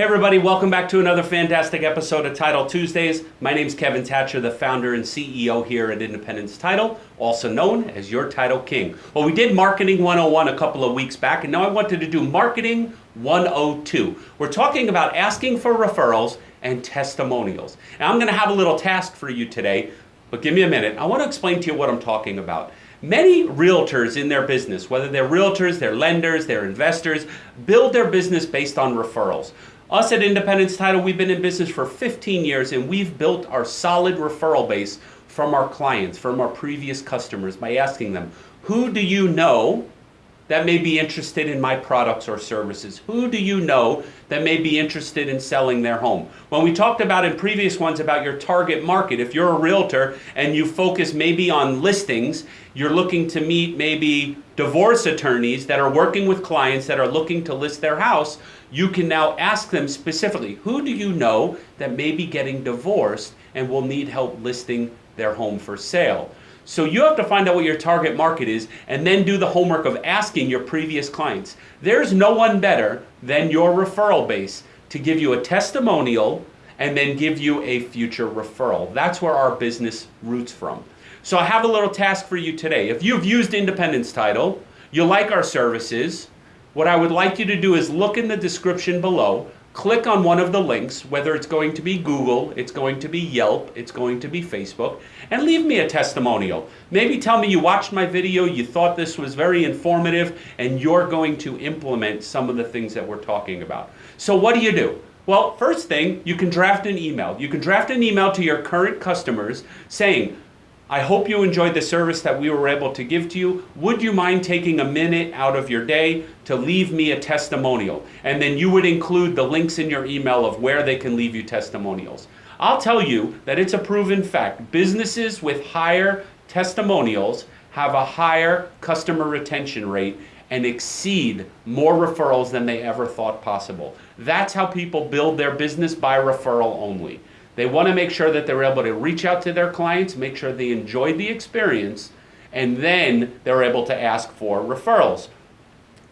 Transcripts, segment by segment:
Hey everybody, welcome back to another fantastic episode of Title Tuesdays. My name is Kevin Thatcher, the founder and CEO here at Independence Title, also known as your Title King. Well, we did Marketing 101 a couple of weeks back, and now I wanted to do Marketing 102. We're talking about asking for referrals and testimonials. Now I'm going to have a little task for you today, but give me a minute. I want to explain to you what I'm talking about. Many realtors in their business, whether they're realtors, they're lenders, they're investors, build their business based on referrals. Us at Independence Title, we've been in business for 15 years and we've built our solid referral base from our clients, from our previous customers by asking them, who do you know that may be interested in my products or services? Who do you know that may be interested in selling their home? When we talked about in previous ones about your target market, if you're a realtor and you focus maybe on listings, you're looking to meet maybe divorce attorneys that are working with clients that are looking to list their house, you can now ask them specifically, who do you know that may be getting divorced and will need help listing their home for sale? So you have to find out what your target market is and then do the homework of asking your previous clients. There's no one better than your referral base to give you a testimonial and then give you a future referral. That's where our business roots from. So I have a little task for you today. If you've used Independence Title, you like our services, what I would like you to do is look in the description below, click on one of the links, whether it's going to be Google, it's going to be Yelp, it's going to be Facebook, and leave me a testimonial. Maybe tell me you watched my video, you thought this was very informative, and you're going to implement some of the things that we're talking about. So what do you do? Well, first thing, you can draft an email. You can draft an email to your current customers saying, I hope you enjoyed the service that we were able to give to you. Would you mind taking a minute out of your day to leave me a testimonial? And then you would include the links in your email of where they can leave you testimonials. I'll tell you that it's a proven fact. Businesses with higher testimonials have a higher customer retention rate and exceed more referrals than they ever thought possible. That's how people build their business by referral only. They want to make sure that they're able to reach out to their clients, make sure they enjoyed the experience, and then they're able to ask for referrals.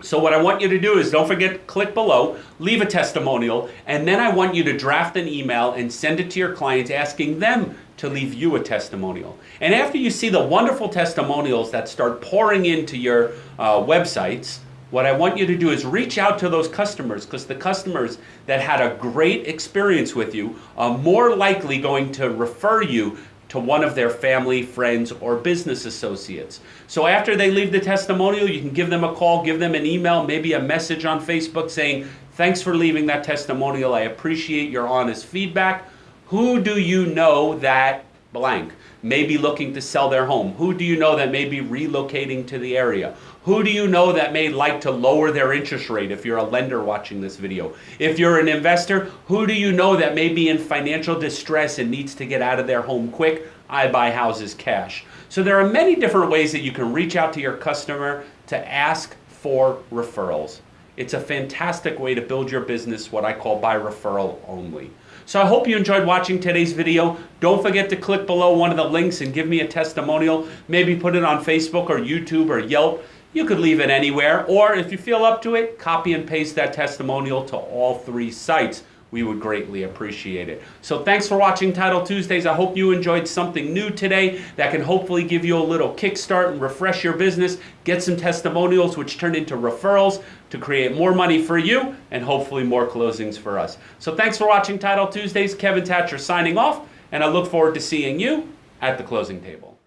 So what I want you to do is don't forget, click below, leave a testimonial, and then I want you to draft an email and send it to your clients asking them to leave you a testimonial. And after you see the wonderful testimonials that start pouring into your uh, websites, what I want you to do is reach out to those customers because the customers that had a great experience with you are more likely going to refer you to one of their family, friends, or business associates. So after they leave the testimonial, you can give them a call, give them an email, maybe a message on Facebook saying, thanks for leaving that testimonial. I appreciate your honest feedback. Who do you know that blank may be looking to sell their home? Who do you know that may be relocating to the area? Who do you know that may like to lower their interest rate if you're a lender watching this video? If you're an investor, who do you know that may be in financial distress and needs to get out of their home quick? I buy houses cash. So there are many different ways that you can reach out to your customer to ask for referrals. It's a fantastic way to build your business, what I call by referral only. So I hope you enjoyed watching today's video. Don't forget to click below one of the links and give me a testimonial. Maybe put it on Facebook or YouTube or Yelp. You could leave it anywhere, or if you feel up to it, copy and paste that testimonial to all three sites we would greatly appreciate it. So thanks for watching Title Tuesdays. I hope you enjoyed something new today that can hopefully give you a little kickstart and refresh your business, get some testimonials which turn into referrals to create more money for you and hopefully more closings for us. So thanks for watching Title Tuesdays. Kevin Thatcher signing off, and I look forward to seeing you at the closing table.